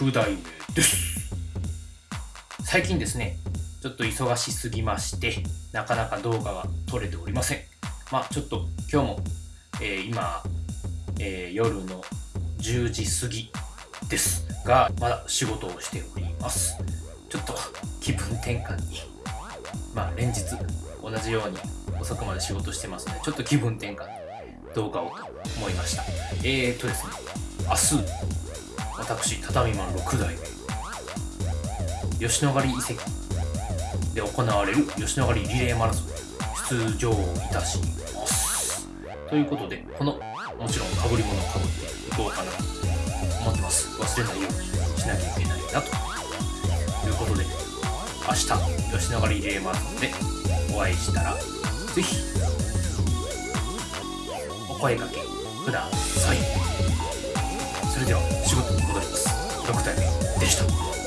6代目です。最近ですねちょっと忙しすぎましてなかなか動画が撮れておりません。まあちょっと今日も、えー、今、えー、夜の10時過ぎです。がまだ仕事をしております。ちょっと気分転換に。まあ連日同じように遅くまで仕事してますのでちょっと気分転換動画を思いました。えーとですね明日私畳マン6代吉野ヶ里遺跡で行われる吉野ヶ里リレーマラソン出場いたします。ということでこのもちろんかぶり物をかぶっていこうかなと思ってます。忘れないようにしなきゃいけないなということで明日吉野ヶ里リレーマラソンでお会いしたらぜひお声掛けください。れでは仕事に戻ります。6体でした。